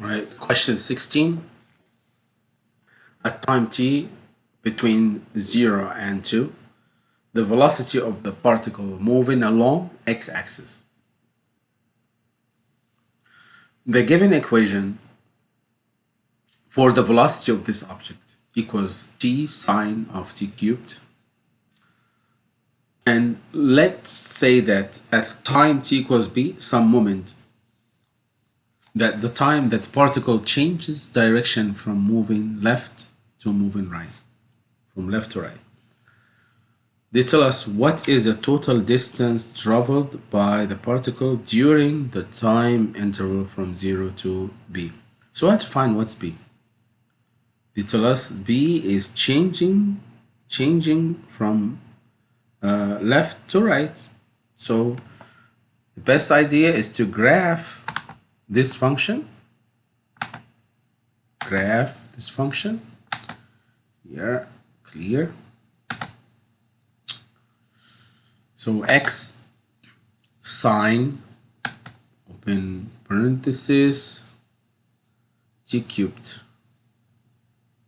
Right, question 16. At time t between 0 and 2, the velocity of the particle moving along x-axis. The given equation for the velocity of this object equals t sine of t cubed. And let's say that at time t equals b, some moment that the time that the particle changes direction from moving left to moving right, from left to right. They tell us what is the total distance traveled by the particle during the time interval from 0 to b. So I have to find what's b. They tell us b is changing, changing from uh, left to right. So the best idea is to graph this function graph this function here clear. So x sine open parenthesis t cubed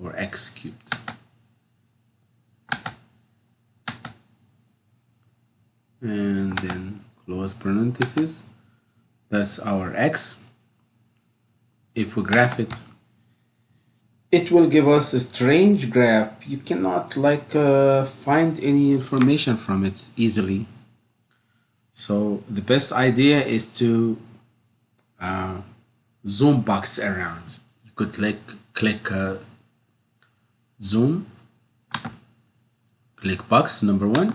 or x cubed. And then close parenthesis that's our x if we graph it it will give us a strange graph. You cannot like uh, find any information from it easily. So the best idea is to uh, zoom box around. You could click click uh, zoom click box number one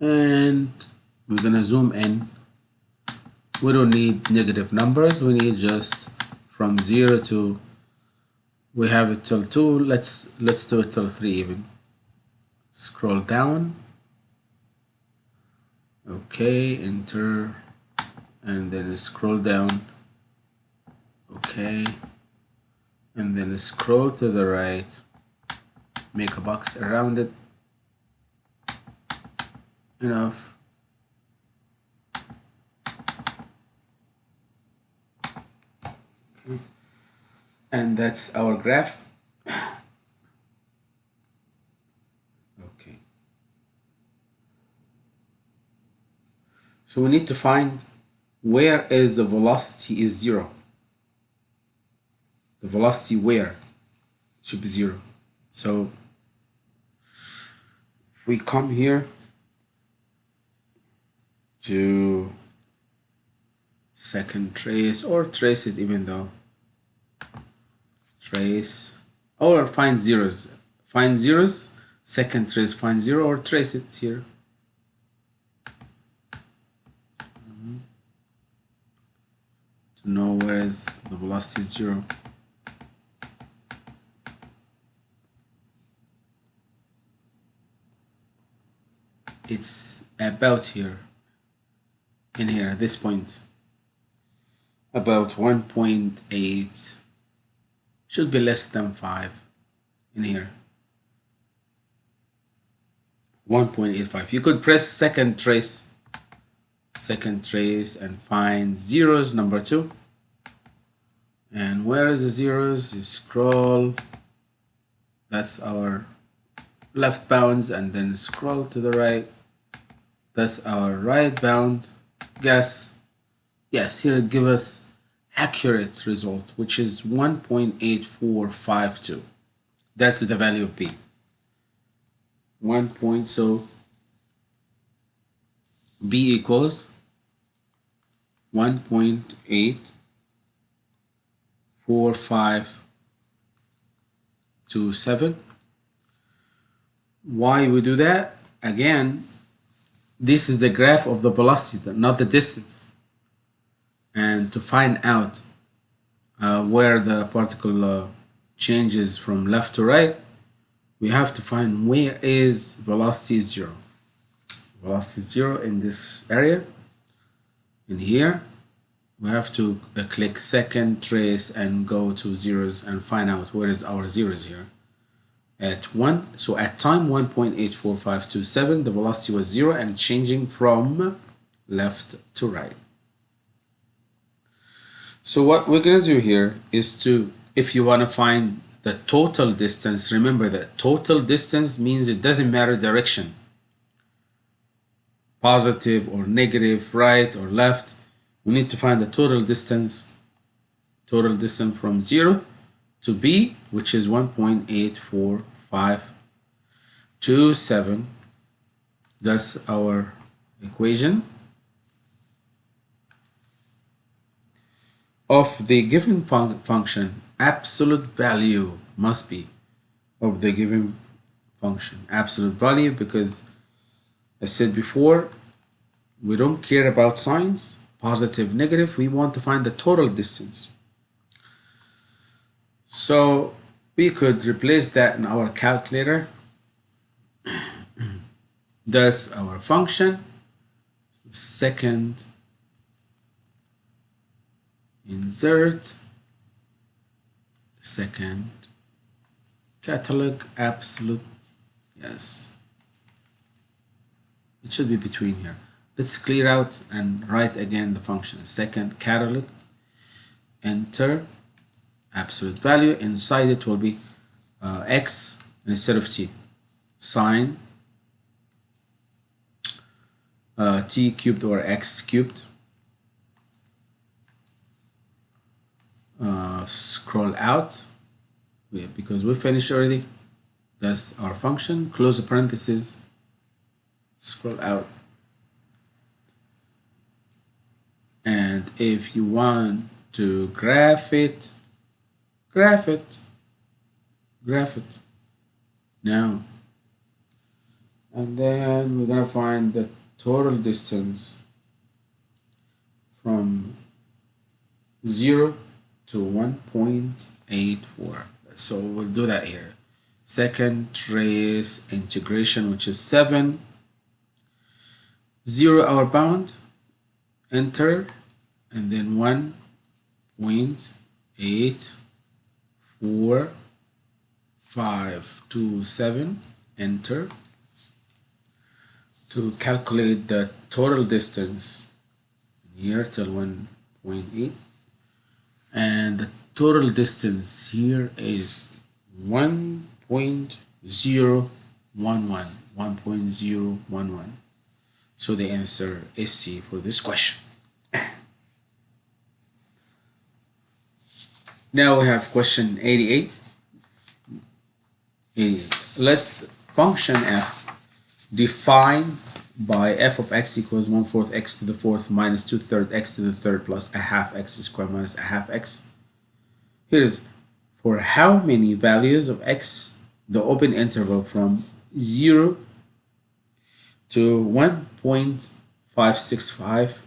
and we're gonna zoom in. We don't need negative numbers. We need just from 0 to we have it till 2 let's let's do it till 3 even. Scroll down. Okay enter and then scroll down. Okay. And then scroll to the right. Make a box around it. Enough and that's our graph. Okay. So we need to find where is the velocity is zero. The velocity where should be zero. So if we come here to second trace or trace it even though trace or find zeros. Find zeros second trace find zero or trace it here. Mm-hmm. to know where is the velocity zero. It's about here in here this point. About 1.8 should be less than 5 in here. 1.85 you could press second trace second trace and find zeros number two. And where is the zeros? You scroll. That's our left bounds and then scroll to the right. That's our right bound. Guess. Yes here give us accurate result, which is 1.8452. That's the value of B. 1 point, so B equals 1.84527. Why we do that? Again, this is the graph of the velocity, not the distance and to find out uh, where the particle uh, changes from left to right we have to find where is velocity zero. Velocity zero in this area in here. We have to uh, click second trace and go to zeros and find out where is our zeros here. At 1 so at time 1.84527 the velocity was 0 and changing from left to right So what we're gonna do here is to, if you wanna find the total distance, remember that total distance means it doesn't matter direction. Positive or negative, right or left. We need to find the total distance, total distance from zero to B, which is 1.84527. That's our equation. Of the given fun function, absolute value must be of the given function. Absolute value because I said before, we don't care about signs, positive, negative. We want to find the total distance. So we could replace that in our calculator. That's our function. Second insert. Second. Catalog absolute. Yes. It should be between here. Let's clear out and write again the function. Second catalog. Enter. Absolute value. Inside it will be uh, x instead of t. Sine uh, t cubed or x cubed uh, scroll out. Because we finished already. That's our function. Close the parentheses. Scroll out. And if you want to graph it graph it. Graph it. Now. And then we're gonna find the total distance from 0 to 1.84. So we'll do that here. Second trace integration, which is 7. 0 hour bound, enter, and then 1.84527, enter, to calculate the total distance here till 1.8 and the total distance here is 1.011 1.011 so the answer is C for this question. Now we have question 88 88 let function f defined by f of x equals 1 fourth x to the fourth minus 2 third x to the third plus a half x squared minus a half x. Here's for how many values of x the open interval from 0 to 1.565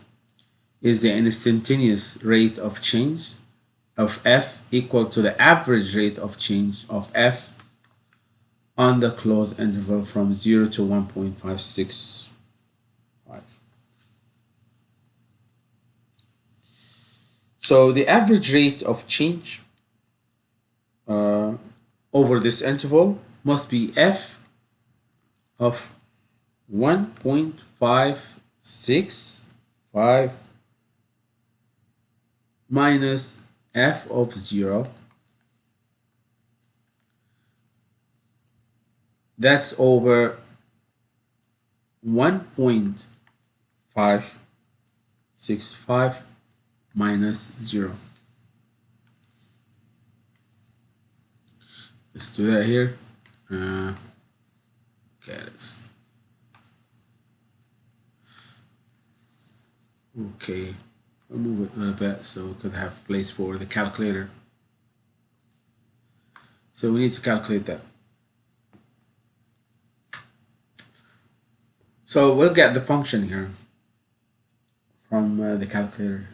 is the instantaneous rate of change of f equal to the average rate of change of f on the closed interval from 0 to 1.56 So the average rate of change uh, over this interval must be f of 1.565 minus f of 0 that's over 1.565 minus 0. Let's do that here. Uh, okay, let's. Okay, I'll move it a little bit so we could have place for the calculator. So we need to calculate that. So we'll get the function here from uh, the calculator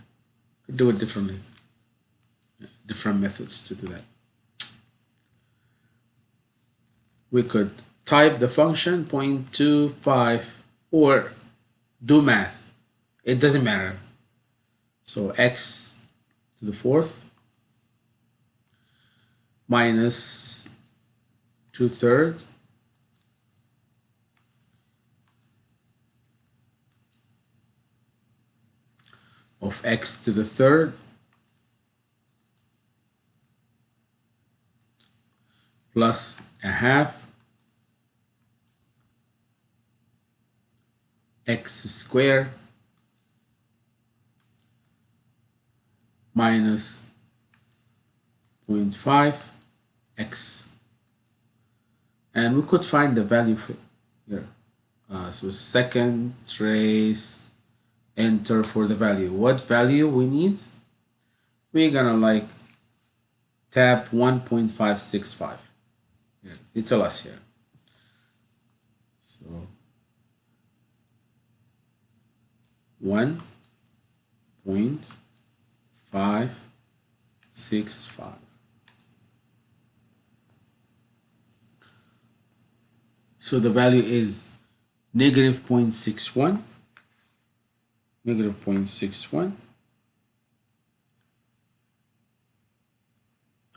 do it differently. Different methods to do that. We could type the function 0.25 or do math. It doesn't matter. So x to the fourth minus two thirds of x to the third. Plus a half. X squared. Minus 0.5 x. And we could find the value here. Uh, so second trace enter for the value. What value we need? We're gonna like tab 1.565 yeah, they tell us here. So 1.565 so the value is negative 0.61 negative 0.61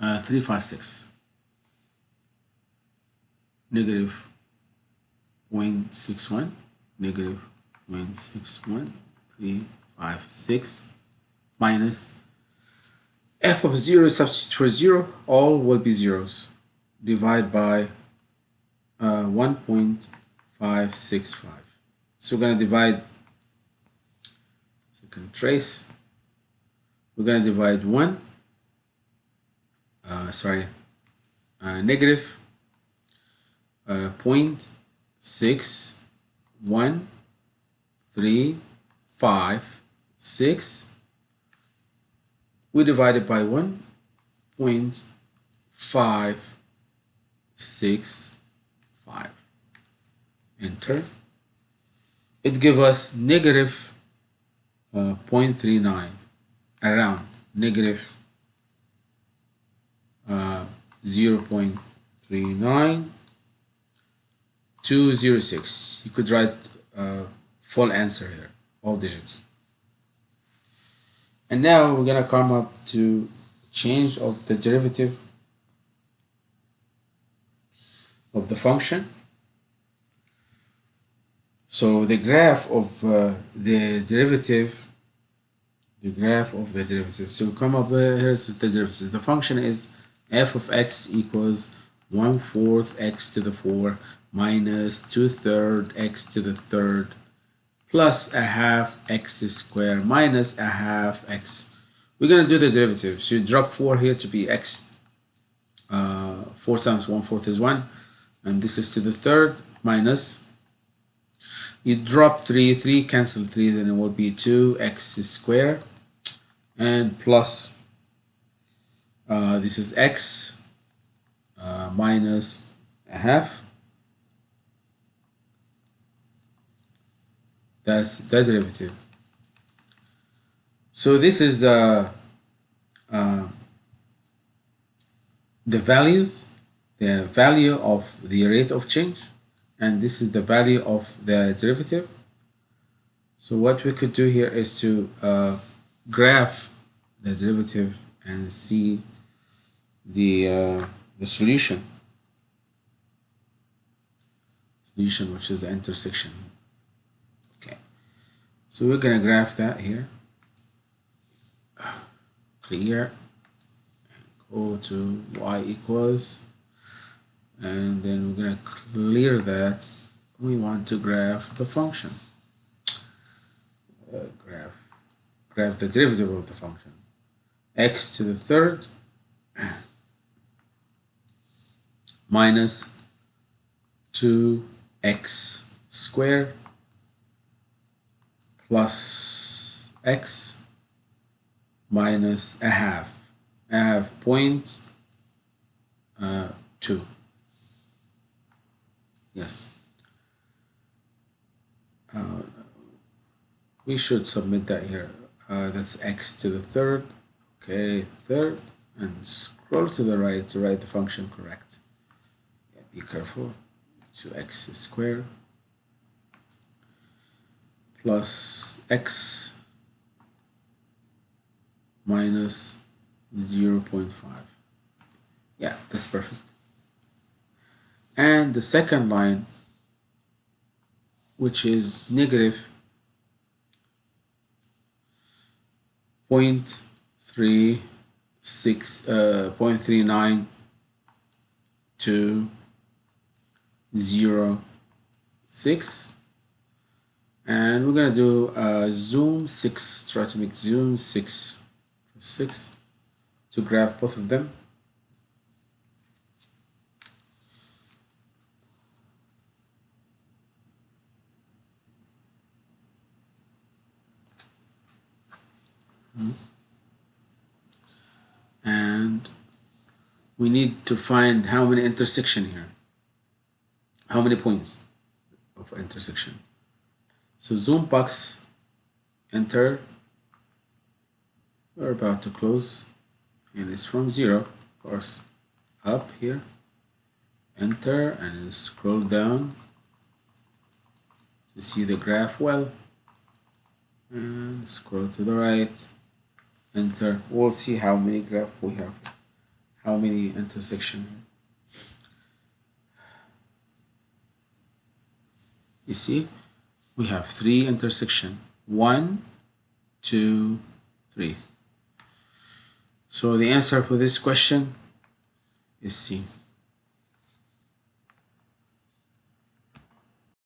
uh, 356 negative 0.61 negative 0.61 356 minus f of 0 substitute for 0 all will be zeros. Divide by uh, 1.565 so we're going to divide second trace. We're going to divide 1 uh, sorry uh, negative uh, 0.6135 we divide it by 1.565 enter. It gives us negative uh, 0.39 around negative uh, 0.39 206 you could write uh, full answer here all digits. And now we're gonna come up to change of the derivative of the function so the graph of uh, the derivative the graph of the derivative so come up uh, here's the derivative the function is f of x equals 1 fourth x to the 4 minus 2 third x to the third plus a half x squared minus a half x. We're going to do the derivative. So you drop 4 here to be x. Uh, 4 times 1 fourth is 1. And this is to the third minus. You drop 3, 3 cancel 3, then it will be 2x squared. And plus uh, this is x uh, minus a half. That's the derivative. So this is uh, uh, the values, the value of the rate of change, and this is the value of the derivative. So what we could do here is to uh, graph the derivative and see the uh, the solution. Solution which is the intersection. Okay. So we're gonna graph that here. Clear. Go to y equals and then we're gonna clear that we want to graph the function uh, graph graph the derivative of the function x to the third minus 2x squared plus x minus a half. a half point uh, 2. Yes. Uh, we should submit that here. Uh, that's x to the third. Okay, third. And scroll to the right to write the function correct Yeah, be careful 2x squared plus x minus 0 0.5 yeah that's perfect and the second line which is negative 0.36 uh, 0.39 two, zero, six. And we're gonna do a zoom six, try to make zoom six, six to graph both of them. And we need to find how many intersection here. How many points of intersection. So zoom box, enter. We're about to close and it's from zero, of course, up here, enter and scroll down to see the graph well and scroll to the right enter. We'll see how many graph we have. How many intersection. You see we have three intersection. One two three. So the answer for this question is C